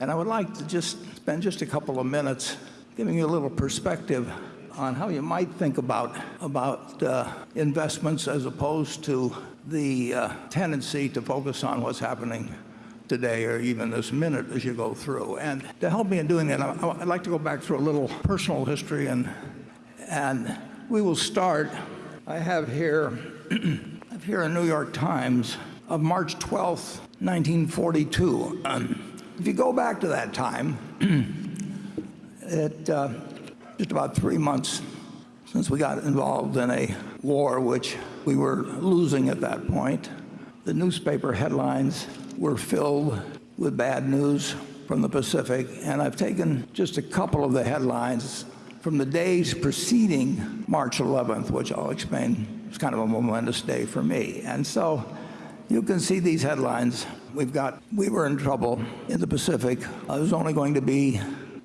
And I would like to just spend just a couple of minutes giving you a little perspective on how you might think about, about uh, investments as opposed to the uh, tendency to focus on what's happening today or even this minute as you go through. And to help me in doing that, I- I'd like to go back through a little personal history and, and we will start. I have here, I have here a New York Times of March 12th, 1942. Um, if you go back to that time, it uh, just about three months since we got involved in a war which we were losing at that point. The newspaper headlines were filled with bad news from the Pacific, and I've taken just a couple of the headlines from the days preceding March 11th, which I'll explain was kind of a momentous day for me. And so you can see these headlines. We've got, we were in trouble in the Pacific. It was only going to be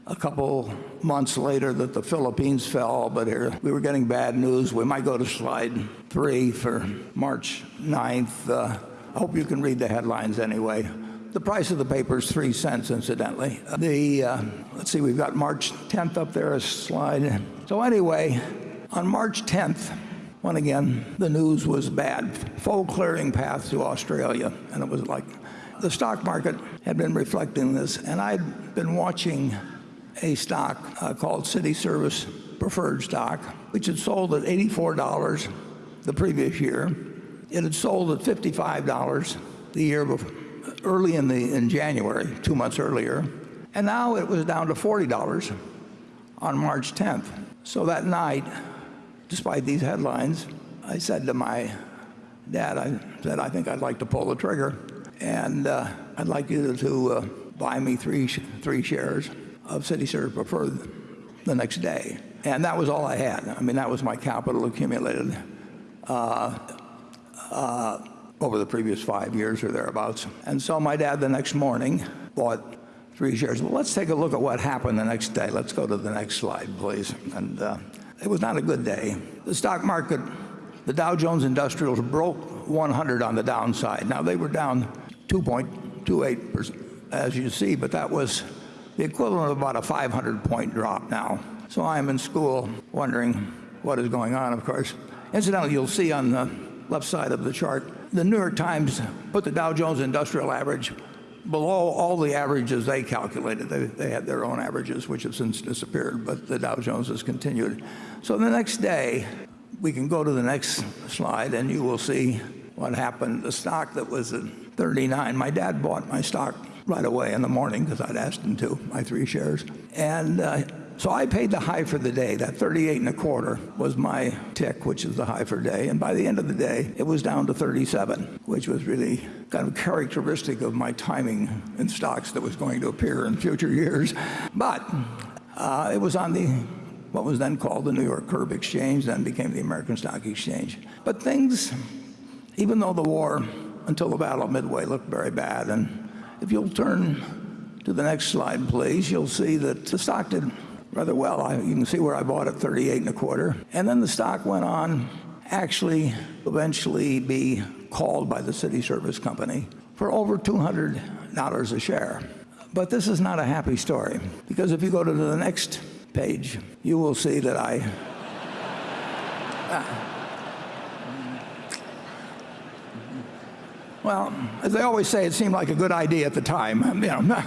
a couple months later that the Philippines fell, but here we were getting bad news. We might go to slide three for March 9th. Uh, I hope you can read the headlines anyway. The price of the paper is three cents, incidentally. The, uh, let's see, we've got March 10th up there, a slide. So anyway, on March 10th, when again, the news was bad. Full clearing path to Australia. And it was like, the stock market had been reflecting this, and I'd been watching a stock uh, called Cities Service Preferred Stock, which had sold at $84 the previous year. It had sold at $55 the year before, early in, the, in January, two months earlier. And now it was down to $40 on March 10th. So that night, despite these headlines, I said to my dad, I said, I think I'd like to pull the trigger. And uh, I'd like you to, uh, buy me three, three shares of Cities Service Preferred the next day. And that was all I had. I mean, that was my capital accumulated uh, uh, over the previous five years or thereabouts. And so my dad the next morning bought three shares. Well, let's take a look at what happened the next day. Let's go to the next slide, please. And uh, it was not a good day. The stock market, the Dow Jones Industrials broke 100 on the downside. Now they were down 2.28%, as you see, but that was the equivalent of about a 500 point drop now. So I'm in school wondering what is going on, of course. Incidentally, you'll see on the left side of the chart, the New York Times put the Dow Jones Industrial Average below all the averages they calculated. They, they had their own averages, which have since disappeared, but the Dow Jones has continued. So the next day, we can go to the next slide, and you will see what happened. The stock that was at 39, my dad bought my stock right away in the morning because I'd asked him to, my three shares. And uh, so I paid the high for the day. That 38 and a quarter was my tick, which is the high for day. And by the end of the day, it was down to 37, which was really kind of characteristic of my timing in stocks that was going to appear in future years. But uh, it was on the what was then called the New York Curb Exchange, then became the American Stock Exchange. But things, even though the war until the Battle of Midway looked very bad, and if you'll turn to the next slide, please, you'll see that the stock did rather well. I, you can see where I bought it, 38 and a quarter. And then the stock went on actually eventually be called by the cities service company for over $200 a share. But this is not a happy story because if you go to the next page, you will see that I. Well, as they always say, it seemed like a good idea at the time. You know,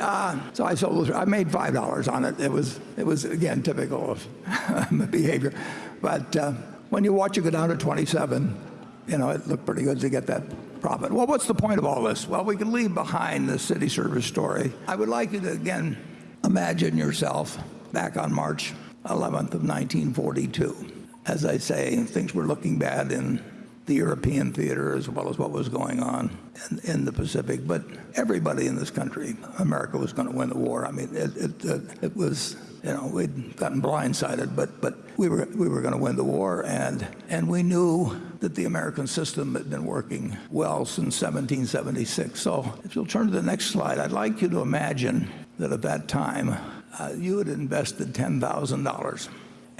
uh, so I sold. I made five dollars on it. It was, it was again typical of behavior. But uh, when you watch it go down to 27, you know, it looked pretty good to get that profit. Well, what's the point of all this? Well, we can leave behind the cities service story. I would like you to again imagine yourself back on March 11th of 1942. As I say, things were looking bad in the European theater as well as what was going on in, in the Pacific. But everybody in this country, America was going to win the war. I mean, it, it, it, was, you know, we'd gotten blindsided, but, but we were, we were going to win the war. And, and we knew that the American system had been working well since 1776. So if you'll turn to the next slide, I'd like you to imagine that at that time, uh, you had invested $10,000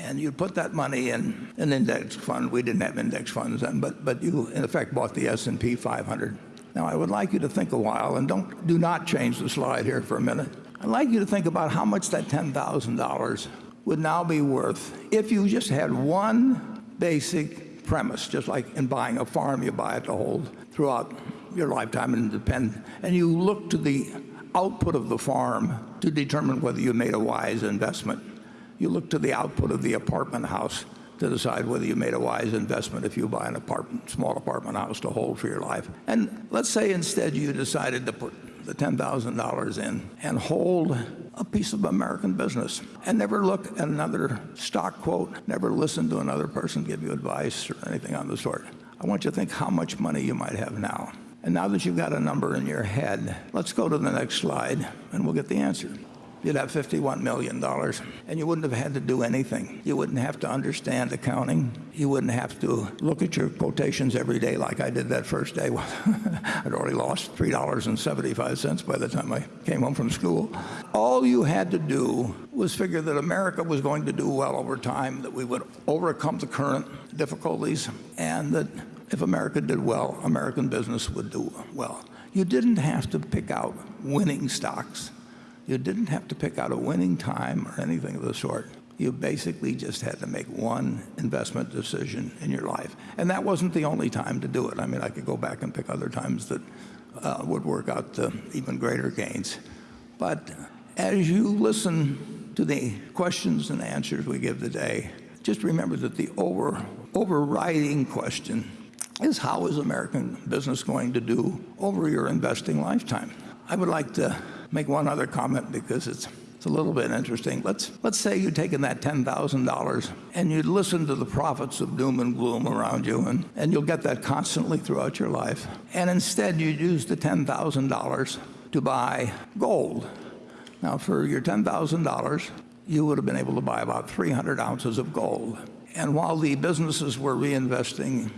and you put that money in an index fund. We didn't have index funds then, but, but you in effect bought the S&P 500 Now, I would like you to think a while, and don't, do not change the slide here for a minute. I'd like you to think about how much that $10,000 would now be worth if you just had one basic premise, just like in buying a farm, you buy it to hold throughout your lifetime and depend, and you look to the output of the farm to determine whether you made a wise investment. You look to the output of the apartment house to decide whether you made a wise investment if you buy an apartment, small apartment house to hold for your life. And let's say instead you decided to put the $10,000 in and hold a piece of American business and never look at another stock quote, never listen to another person give you advice or anything on the sort. I want you to think how much money you might have now. And now that you've got a number in your head, let's go to the next slide and we'll get the answer you'd have $51 million. And you wouldn't have had to do anything. You wouldn't have to understand accounting. You wouldn't have to look at your quotations every day like I did that first day. I'd already lost $3.75 by the time I came home from school. All you had to do was figure that America was going to do well over time, that we would overcome the current difficulties, and that if America did well, American business would do well. You didn't have to pick out winning stocks. You didn't have to pick out a winning time or anything of the sort. You basically just had to make one investment decision in your life. And that wasn't the only time to do it. I mean, I could go back and pick other times that uh, would work out to even greater gains. But as you listen to the questions and answers we give today, just remember that the over, overriding question is how is American business going to do over your investing lifetime? I would like to make one other comment because it's, it's a little bit interesting. Let's, let's say you'd taken that $10,000 and you'd listen to the prophets of doom and gloom around you, and, and you'll get that constantly throughout your life. And instead, you'd use the $10,000 to buy gold. Now, for your $10,000, you would have been able to buy about 300 ounces of gold. And while the businesses were reinvesting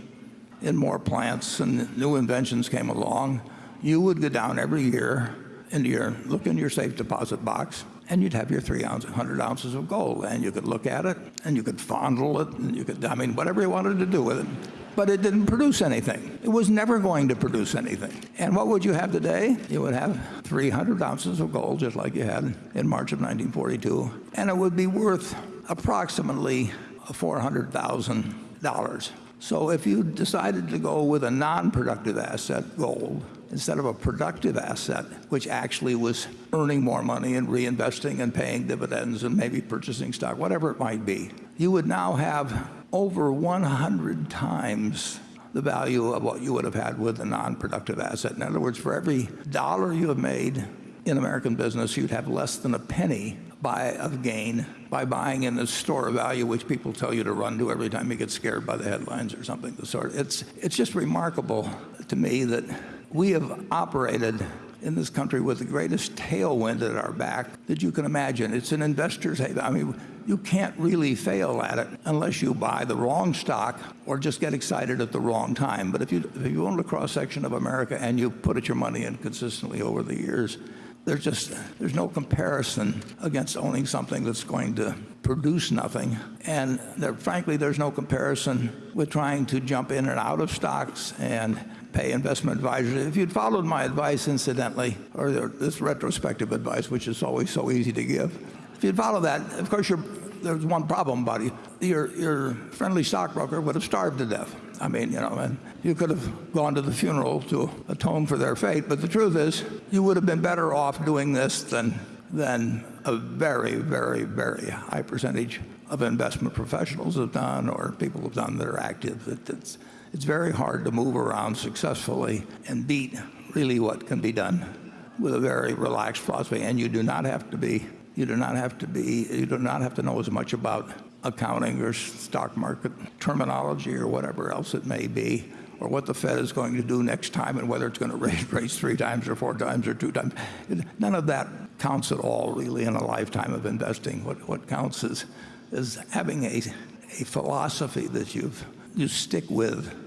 in more plants and new inventions came along, you would go down every year into your, look in your safe deposit box, and you'd have your 300 ounces of gold. And you could look at it, and you could fondle it, and you could, I mean, whatever you wanted to do with it. But it didn't produce anything. It was never going to produce anything. And what would you have today? You would have 300 ounces of gold, just like you had in March of 1942. And it would be worth approximately $400,000. So if you decided to go with a non-productive asset, gold, instead of a productive asset, which actually was earning more money and reinvesting and paying dividends and maybe purchasing stock, whatever it might be, you would now have over 100 times the value of what you would have had with a non-productive asset. In other words, for every dollar you have made in American business, you'd have less than a penny by of gain by buying in the store of value, which people tell you to run to every time you get scared by the headlines or something of the sort. It's, it's just remarkable to me that we have operated in this country with the greatest tailwind at our back that you can imagine. It's an investor's haven. I mean, you can't really fail at it unless you buy the wrong stock or just get excited at the wrong time. But if you, if you own a cross-section of America and you put your money in consistently over the years, there's just there's no comparison against owning something that's going to produce nothing and there, frankly there's no comparison with trying to jump in and out of stocks and pay investment advisors. If you'd followed my advice, incidentally, or this retrospective advice, which is always so easy to give, if you'd follow that, of course, there's one problem it. Your, your friendly stockbroker would have starved to death. I mean, you know, and you could have gone to the funeral to atone for their fate, but the truth is, you would have been better off doing this than, than a very, very, very high percentage of investment professionals have done or people have done that are active. It, it's, it's very hard to move around successfully and beat really what can be done with a very relaxed philosophy. And you do not have to be, you do not have to be, you do not have to know as much about accounting or stock market terminology or whatever else it may be, or what the Fed is going to do next time and whether it's going to raise rates three times or four times or two times. None of that counts at all really in a lifetime of investing. What, what counts is, is having a, a philosophy that you've, you stick with